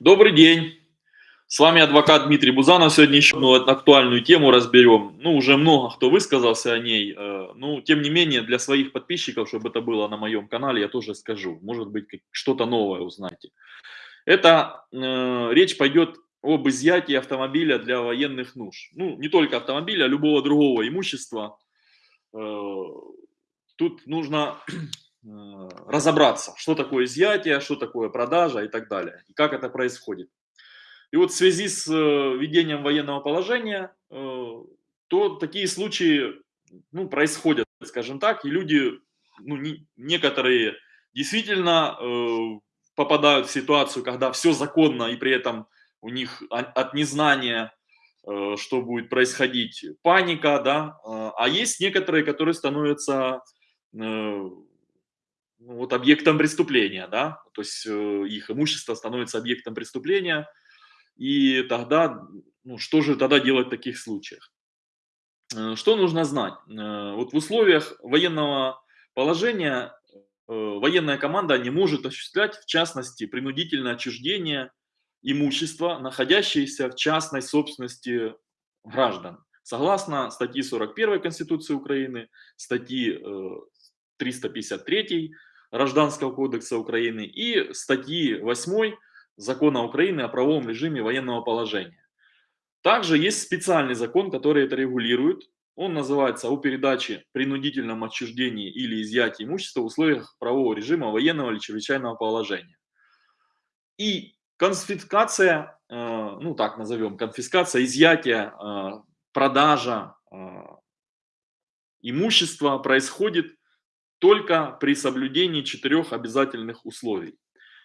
Добрый день. С вами адвокат Дмитрий Бузанов. Сегодня еще одну актуальную тему разберем. Ну, уже много кто высказался о ней. Э, ну, тем не менее, для своих подписчиков, чтобы это было на моем канале, я тоже скажу. Может быть, что-то новое узнаете. Это э, речь пойдет об изъятии автомобиля для военных нужд. Ну, не только автомобиля, а любого другого имущества. Э, тут нужно разобраться, что такое изъятие, что такое продажа и так далее, и как это происходит. И вот в связи с э, введением военного положения, то такие случаи ну, происходят, скажем так, и люди, ну, не, некоторые действительно попадают в ситуацию, когда все законно, и при этом у них от незнания Э, что будет происходить, паника, да, а, есть некоторые, которые становятся э, вот объектом преступления, да, то есть э, их имущество становится объектом преступления, и тогда, ну, что же тогда делать в таких случаях? Что нужно знать? Вот в условиях военного положения военная команда не может осуществлять, в частности, принудительное отчуждение имущества, находящееся в частной собственности граждан. Согласно статьи 41 Конституции Украины, статьи 353 э, Гражданского кодекса Украины и статьи 8 Закона Украины о правовом режиме военного положения. Также есть специальный закон, который это регулирует. Он называется «О передаче, принудительном отчуждении или изъятии имущества в условиях правового режима военного или чрезвычайного положения». И Конфискация, э, ну так назовем, конфискация, изъятие, э, продажа э, имущества происходит только при соблюдении четырех обязательных условий.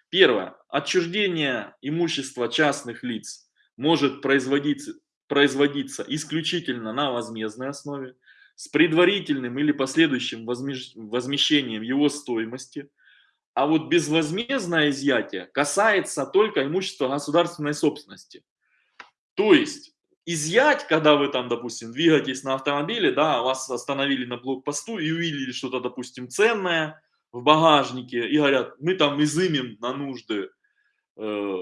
Первое. Отчуждение имущества частных лиц может производиться, производиться исключительно на возмездной основе с предварительным или последующим возмещением его стоимости а вот безвозмездное изъятие касается только имущества государственной собственности. То есть изъять, когда вы там, допустим, двигаетесь на автомобиле, да, вас остановили на блокпосту и увидели что-то, допустим, ценное в багажнике и говорят, мы там изымем на нужды, э,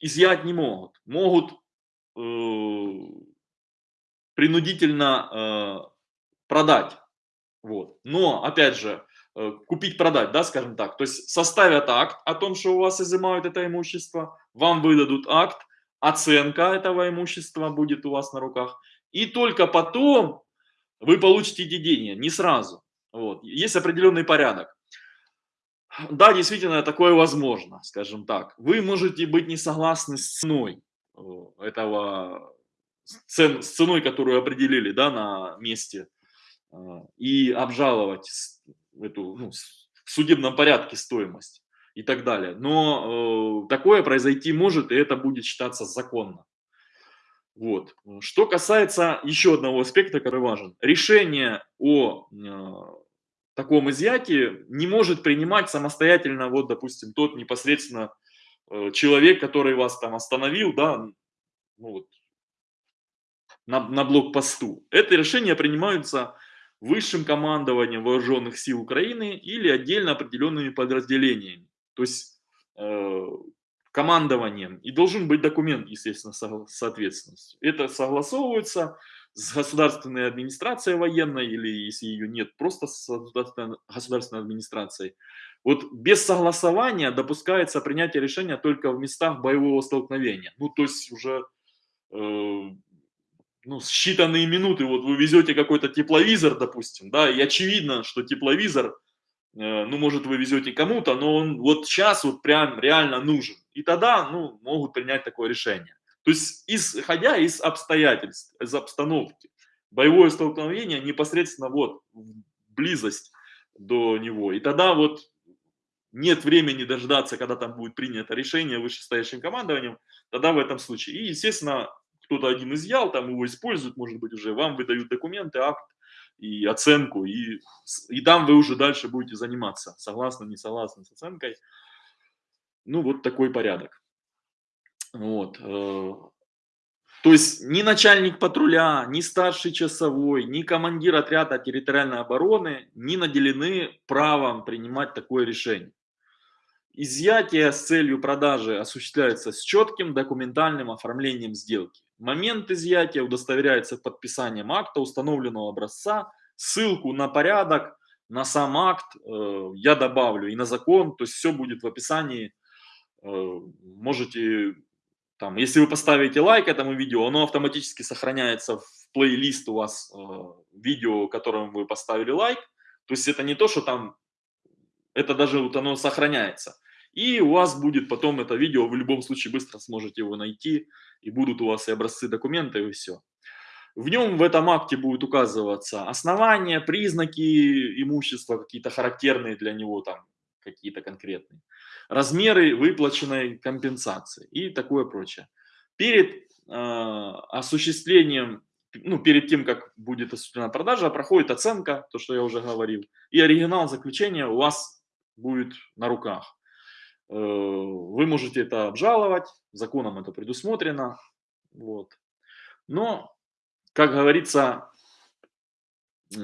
изъять не могут. Могут э, принудительно э, продать. Вот. Но, опять же, Э, купить-продать, да, скажем так. То есть составят акт о том, что у вас изымают это имущество, вам выдадут акт, оценка этого имущества будет у вас на руках, и только потом вы получите деньги, не сразу. Вот. Есть определенный порядок. Да, действительно, такое возможно, скажем так. Вы можете быть не согласны с ценой э, этого, цен, с ценой, которую определили да, на месте, э, и обжаловать эту, ну, в судебном порядке стоимость и так далее. Но э, такое произойти может, и это будет считаться законно. Вот. Что касается еще одного аспекта, который важен. Решение о э, таком изъятии не может принимать самостоятельно, вот, допустим, тот непосредственно э, человек, который вас там остановил, да, ну, вот, на, на блокпосту. Это решение принимаются высшим командованием вооруженных сил Украины или отдельно определенными подразделениями. То есть э, командованием. И должен быть документ, естественно, соответственно. Это согласовывается с государственной администрацией военной, или если ее нет, просто с государственной администрацией. Вот без согласования допускается принятие решения только в местах боевого столкновения. Ну, то есть уже э, ну, считанные минуты, вот вы везете какой-то тепловизор, допустим, да, и очевидно, что тепловизор, ну, может, вы везете кому-то, но он вот сейчас вот прям реально нужен. И тогда, ну, могут принять такое решение. То есть, исходя из обстоятельств, из обстановки, боевое столкновение непосредственно вот близость до него. И тогда вот нет времени дождаться, когда там будет принято решение вышестоящим командованием, тогда в этом случае. И, естественно, кто-то один изъял, там его используют, может быть, уже вам выдают документы, акт и оценку, и, и там вы уже дальше будете заниматься, согласно, не согласно с оценкой. Ну, вот такой порядок. Вот. Э, то есть ни начальник патруля, ни старший часовой, ни командир отряда территориальной обороны не наделены правом принимать такое решение. Изъятие с целью продажи осуществляется с четким документальным оформлением сделки. Момент изъятия удостоверяется подписанием акта установленного образца, ссылку на порядок, на сам акт э, я добавлю и на закон, то есть все будет в описании. Э, можете, там, если вы поставите лайк этому видео, оно автоматически сохраняется в плейлист у вас э, видео, которому вы поставили лайк. То есть это не то, что там, это даже вот оно сохраняется. И у вас будет потом это видео, вы в любом случае быстро сможете его найти, и будут у вас и образцы документа, и все. В нем, в этом акте будет указываться основания, признаки имущества, какие-то характерные для него, там, какие-то конкретные, размеры выплаченной компенсации и такое прочее. Перед э, осуществлением, ну, перед тем, как будет осуществлена продажа, проходит оценка, то, что я уже говорил, и оригинал заключения у вас будет на руках. Э, вы можете это обжаловать, законом это предусмотрено, вот. Но как говорится, э,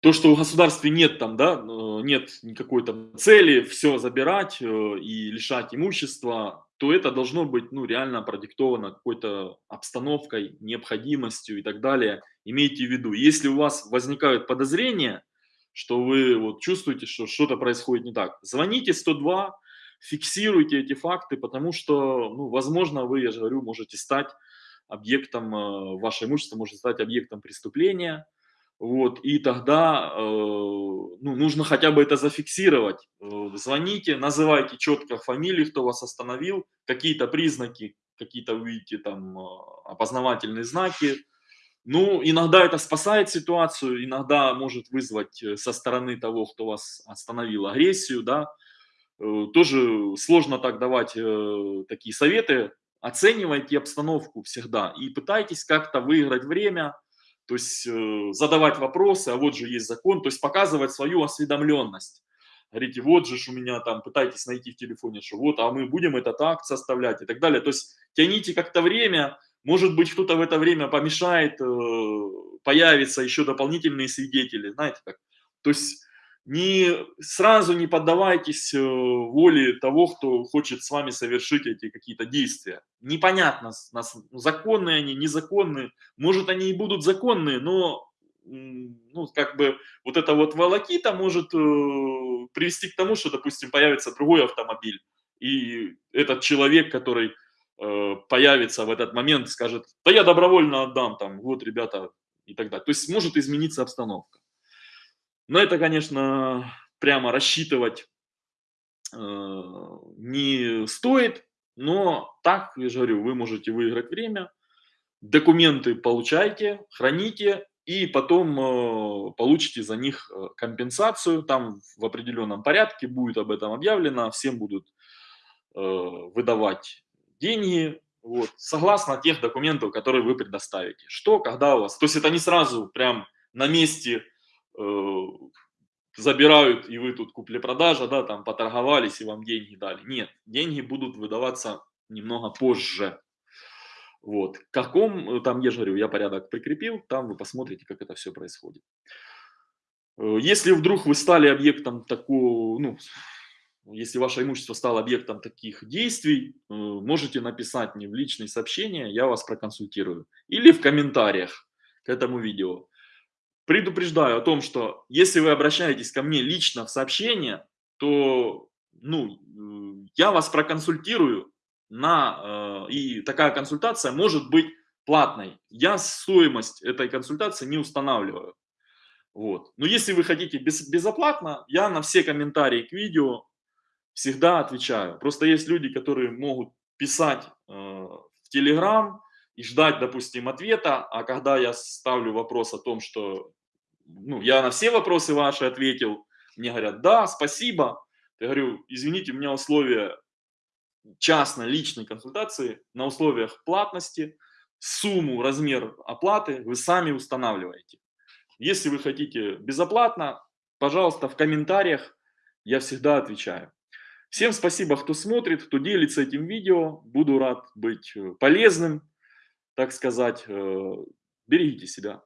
то, что в государстве нет там, да, э, нет никакой там цели все забирать и лишать имущества, то это должно быть, ну, реально продиктовано какой-то обстановкой, необходимостью и так далее. Имейте в виду, если у вас возникают подозрения, что вы вот чувствуете, что что-то происходит не так, звоните 102, фиксируйте эти факты, потому что, ну, возможно, вы, я же говорю, можете стать объектом, э, ваше имущество может стать объектом преступления, вот, и тогда э, ну, нужно хотя бы это зафиксировать. Э, звоните, называйте четко фамилии, кто вас остановил, какие-то признаки, какие-то увидите там опознавательные знаки. Ну, иногда это спасает ситуацию, иногда может вызвать со стороны того, кто вас остановил, агрессию, да. Тоже сложно так давать такие советы, оценивайте обстановку всегда и пытайтесь как-то выиграть время, то есть э, задавать вопросы, а вот же есть закон, то есть показывать свою осведомленность. Говорите, вот же у меня там, пытайтесь найти в телефоне, что вот, а мы будем этот акт составлять и так далее. То есть тяните как-то время, может быть, кто-то в это время помешает, э, появятся еще дополнительные свидетели, знаете как. То есть не, сразу не поддавайтесь э, воле того, кто хочет с вами совершить эти какие-то действия. Непонятно, законные они, незаконные. Может, они и будут законные, но ну, как бы вот эта вот волокита может э, привести к тому, что, допустим, появится другой автомобиль, и этот человек, который появится в этот момент, скажет, да я добровольно отдам, там, вот, ребята, и так далее. То есть может измениться обстановка. Но это, конечно, прямо рассчитывать э, не стоит, но так, я же говорю, вы можете выиграть время, документы получайте, храните, и потом э, получите за них э, компенсацию, там в определенном порядке будет об этом объявлено, всем будут э, выдавать деньги, вот, согласно тех документов, которые вы предоставите. Что, когда у вас, то есть это не сразу прям на месте Э, забирают, и вы тут купли-продажа, да, там поторговались и вам деньги дали. Нет, деньги будут выдаваться немного позже. Вот. Каком, э, там, я же говорю, я порядок прикрепил, там вы посмотрите, как это все происходит. Э, если вдруг вы стали объектом такого, ну, если ваше имущество стало объектом таких действий, можете написать мне в личные сообщения, я вас проконсультирую. Или в комментариях к этому видео. Предупреждаю о том, что если вы обращаетесь ко мне лично в сообщение, то ну, я вас проконсультирую, на, э, и такая консультация может быть платной. Я стоимость этой консультации не устанавливаю. Вот. Но если вы хотите без, безоплатно, я на все комментарии к видео всегда отвечаю. Просто есть люди, которые могут писать э, в Телеграм и ждать, допустим, ответа, а когда я ставлю вопрос о том, что ну, я на все вопросы ваши ответил. Мне говорят, да, спасибо. Я говорю, извините, у меня условия частной личной консультации на условиях платности, сумму, размер оплаты вы сами устанавливаете. Если вы хотите безоплатно, пожалуйста, в комментариях я всегда отвечаю. Всем спасибо, кто смотрит, кто делится этим видео. Буду рад быть э, полезным, так сказать. Э, берегите себя.